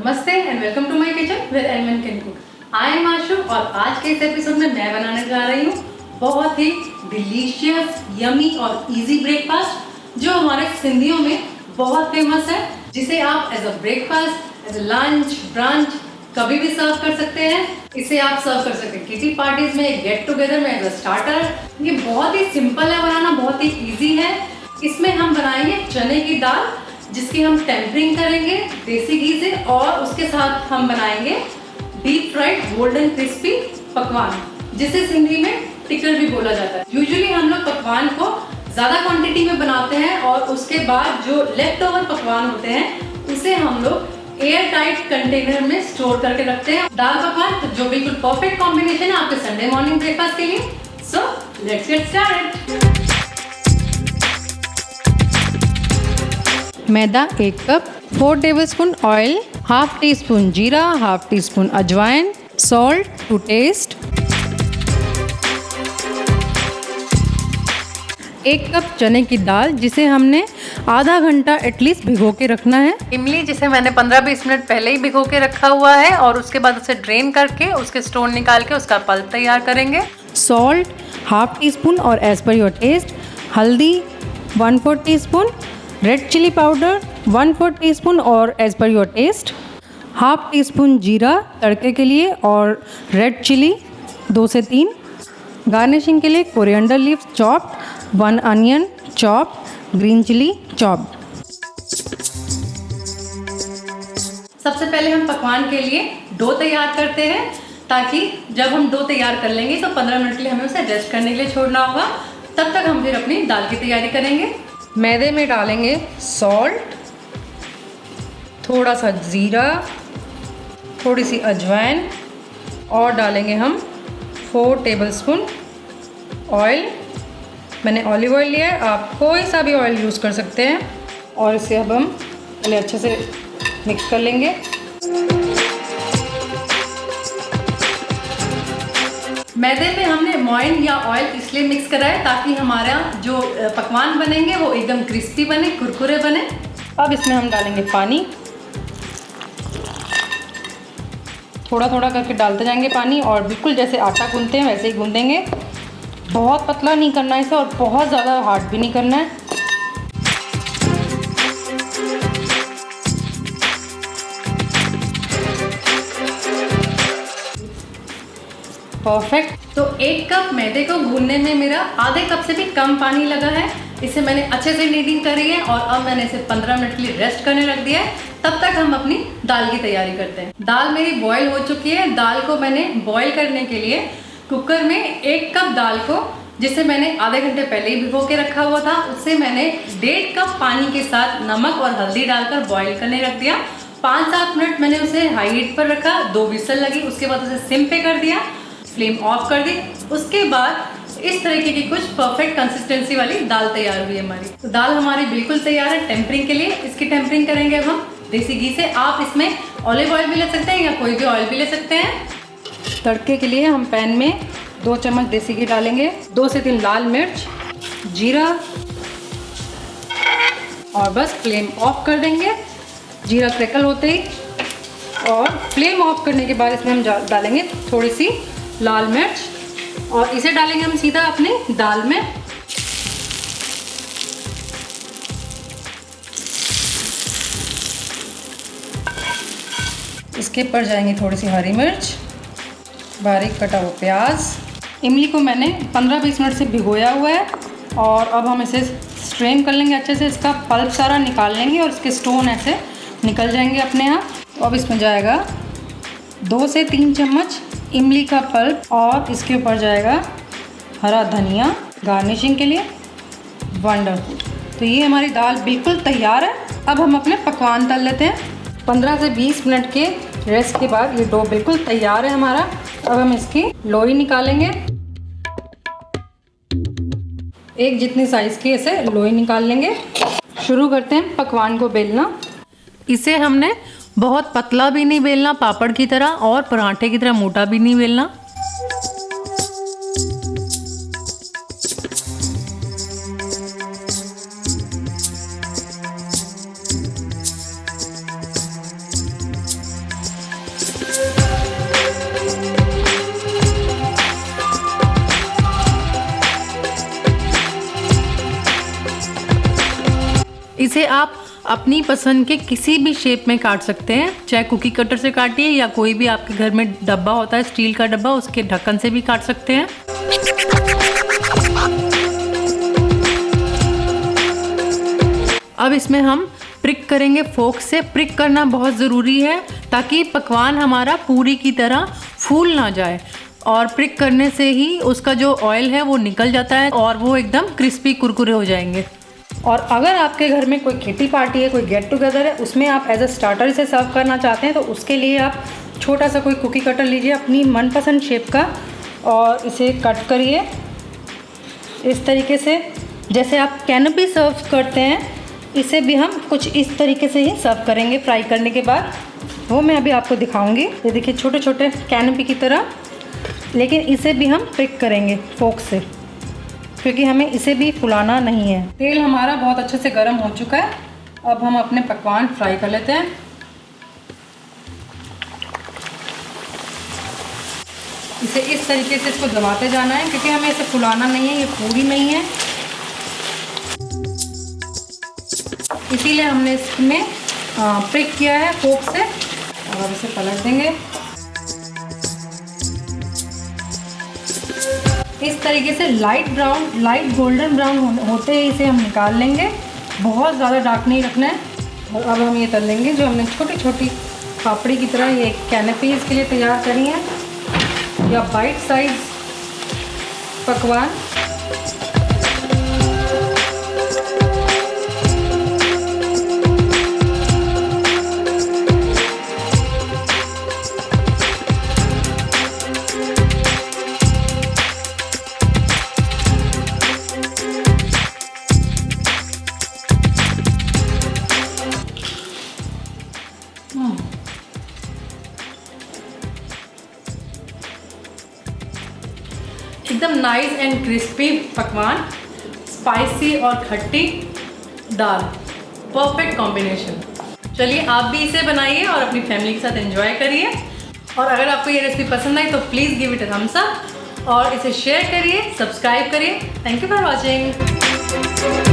नमस्ते and welcome to my kitchen with Elman can cook I am Ashu और आज के इस एपिसोड में मैं बनाने जा रही हूँ बहुत ही डिलीशियस यमी और इजी ब्रेकफास्ट जो हमारे सिंधियों में बहुत फ़ेमस है, जिसे आप as a breakfast as a lunch brunch कभी भी सर्व कर सकते हैं। इसे आप सर्व कर सकते हैं। किटी पार्टीज़ में गेट टुगेदर में एज अ स्टार्टर ये बहुत ही सिंपल है, बनाना बहुत ही इजी है। इसमें हम बनाएँगे चने की दाल जिसकी हम टेम्परिंग करेंगे, देसी घी से, और उसके साथ हम बनाएँगे डीप फ्राइड गोल्डन क्रिस्पी पकवान, जिसे सिंधी में टिक्कर भी बोला जाता है। यूजुअली हम लोग पकवान को ज़्यादा क्वांटिटी में बनाते हैं, और उसके बाद जो लेफ़्ट ओवर पकवान होते हैं, उसे हम लोग एयर टाइट कंटेनर में स्टोर करके रखते हैं। दाल पकवान, जो बिल्कुल परफेक्ट कॉम्बिनेशन है आपके संडे मॉर्निंग ब्रेकफास्ट के लिए। सो लेट्स गेट स्टार्टेड मैदा एक cup four tablespoon oil half teaspoon जीरा हाफ़ टी स्पून अजवाइन सॉल्ट टू टेस्ट एक कप चने की दाल जिसे हमने आधा घंटा एटलीस्ट भिगो के रखना है। इमली जिसे मैंने 15-20 मिनट पहले ही भिगो के रखा हुआ है और उसके बाद उसे ड्रेन करके उसके स्टोन निकाल के उसका पल्प तैयार करेंगे। सॉल्ट हाफ़ टी स्पून और एज पर योर टेस्ट हल्दी one four teaspoon red chilli powder one four teaspoon और as per your taste half teaspoon जीरा तड़के के लिए और रेड चिली दो से तीन. गार्निशिंग के लिए coriander leaves chopped one onion chop green chilli chop सबसे पहले हम पकवान के लिए डो तैयार करते हैं, ताकि जब हम डो तैयार कर लेंगे तो 15 मिनट के लिए हमें उसे रेस्ट करने के लिए छोड़ना होगा। तब तक हम फिर अपनी दाल की तैयारी करेंगे। मैदे में डालेंगे सॉल्ट थोड़ा सा ज़ीरा, थोड़ी सी अजवाइन, और डालेंगे हम फोर टेबलस्पून ऑयल मैंने ऑलिव ऑयल लिया है, आप कोई सा भी ऑयल यूज़ कर सकते हैं, और इसे अब हम पहले अच्छे से मिक्स कर लेंगे। मैदे में हमने मॉइन या ऑयल इसलिए मिक्स करा है ताकि हमारा जो पकवान बनेंगे वो एकदम क्रिस्पी बने, कुरकुरे बने। अब इसमें हम डालेंगे पानी। थोड़ा थोड़ा करके डालते जाएँगे पानी और बिल्कुल जैसे आटा गूंदते हैं वैसे ही गूंदेंगे। बहुत पतला नहीं करना है इसे और बहुत ज़्यादा हार्ड भी नहीं करना है। परफेक्ट तो एक कप मैदे को गूंदने में मेरा आधे कप से भी कम पानी लगा है। इसे मैंने अच्छे से नीडिंग करी है और अब मैंने इसे 15 मिनट के लिए रेस्ट करने रख दिया है। तब तक हम अपनी दाल की तैयारी करते हैं। दाल मेरी बॉईल हो चुकी है। दाल को मैंने बॉईल करने के लिए कुकर में एक कप दाल को, जिसे मैंने आधे घंटे पहले ही भिगो के रखा हुआ था, उससे मैंने डेढ़ कप पानी के साथ नमक और हल्दी डालकर बॉईल करने रख दिया। पाँच सात मिनट मैंने उसे हाई हीट पर रखा, दो विसल लगी, उसके बाद उसे सिम पे कर दिया। फ्लेम ऑफ़ कर दी। उसके बाद इस तरीके की कुछ परफेक्ट कंसिस्टेंसी वाली दाल तैयार हुई हमारी। तो दाल हमारी बिल्कुल तैयार है टेम्परिंग के लिए। इसकी टेम्परिंग करेंगे हम। देसी घी से आप इसमें ऑलिव ऑयल भी ले सकते हैं या कोई भी ऑयल भी ले सकते हैं। तड़के के लिए हम पैन में दो चम्मच देसी घी डालेंगे। दो से तीन लाल मिर्च, जीरा, और बस फ्लेम ऑफ़ कर देंगे। जीरा क्रैकल होते ही। और फ्लेम ऑफ़ करने के बाद इसमें हम डालेंगे थोड़ी सी लाल मिर्च, और इसे डालेंगे हम सीधा अपने दाल में। इसके ऊपर जाएँगी थोड़ी सी हरी मिर्च, बारीक कटा हुआ प्याज। इमली को मैंने 15-20 मिनट से भिगोया हुआ है, और अब हम इसे स्ट्रेन कर लेंगे अच्छे से। इसका पल्प सारा निकाल लेंगे और इसके स्टोन ऐसे निकल जाएँगे अपने आप। तो अब इसमें जाएगा दो से तीन चम्मच इमली का पल्प और इसके ऊपर जाएगा हरा धनिया गार्निशिंग के लिए वंडरफुल तो ये हमारी दाल बिल्कुल तैयार है। अब हम अपने पकवान तल लेते हैं। 15 से 20 मिनट के रेस्ट के बाद ये डो बिल्कुल तैयार है हमारा। अब हम इसकी लोई निकालेंगे। एक जितनी साइज़ की इसे लोई निकाल लेंगे। शुरू करते हैं पकवान को बेलना। इसे हमने बहुत पतला भी नहीं बेलना, पापड़ की तरह और पराठे की तरह मोटा भी नहीं बेलना। इसे आप अपनी पसंद के किसी भी शेप में काट सकते हैं। चाहे कुकी कटर से काटिए या कोई भी आपके घर में डब्बा होता है स्टील का डब्बा, उसके ढक्कन से भी काट सकते हैं। अब इसमें हम प्रिक करेंगे फोक से। प्रिक करना बहुत ज़रूरी है ताकि पकवान हमारा पूरी की तरह फूल ना जाए। और प्रिक करने से ही उसका जो ऑयल है वो निकल जाता है और वो एकदम क्रिस्पी कुरकुरे हो जाएँगे। और अगर आपके घर में कोई किटी पार्टी है, कोई गेट टुगेदर है, उसमें आप एज अ स्टार्टर से सर्व करना चाहते हैं तो उसके लिए आप छोटा सा कोई कुकी कटर लीजिए, अपनी मनपसंद शेप का और इसे कट करिए। इस तरीके से, जैसे आप कैनपी सर्व करते हैं, इसे भी हम कुछ इस तरीके से ही सर्व करेंगे फ्राई करने के बाद। वो मैं अभी आपको दिखाऊँगी। ये देखिए छोटे छोटे कैनपी की तरह। लेकिन इसे भी हम पिक करेंगे फोक से। क्योंकि हमें इसे भी फुलाना नहीं है। तेल हमारा बहुत अच्छे से गर्म हो चुका है। अब हम अपने पकवान फ्राई कर लेते हैं। इसे इस तरीके से इसको दबाते जाना है, क्योंकि हमें इसे फुलाना नहीं है, ये पूरी नहीं है। इसीलिए हमने इसमें प्रिक किया है फोक से। और अब इसे पलट देंगे। इस तरीके से light brown light golden brown होते ही, इसे हम निकाल लेंगे। बहुत ज़्यादा डार्क नहीं रखना है। और अब हम ये तल लेंगे, जो हमने छोटी छोटी पापड़ी की तरह ये कैनपी के लिए तैयार करी है। या बाइट साइज़ पकवान। एकदम नाइस एंड क्रिस्पी पकवान स्पाइसी और खट्टी दाल। परफेक्ट कॉम्बिनेशन चलिए, आप भी इसे बनाइए और अपनी फैमिली के साथ एंजॉय करिए। और अगर आपको ये रेसिपी पसंद आई तो please give it thumbs up और इसे शेयर करिए सब्सक्राइब करिए। Thank you for watching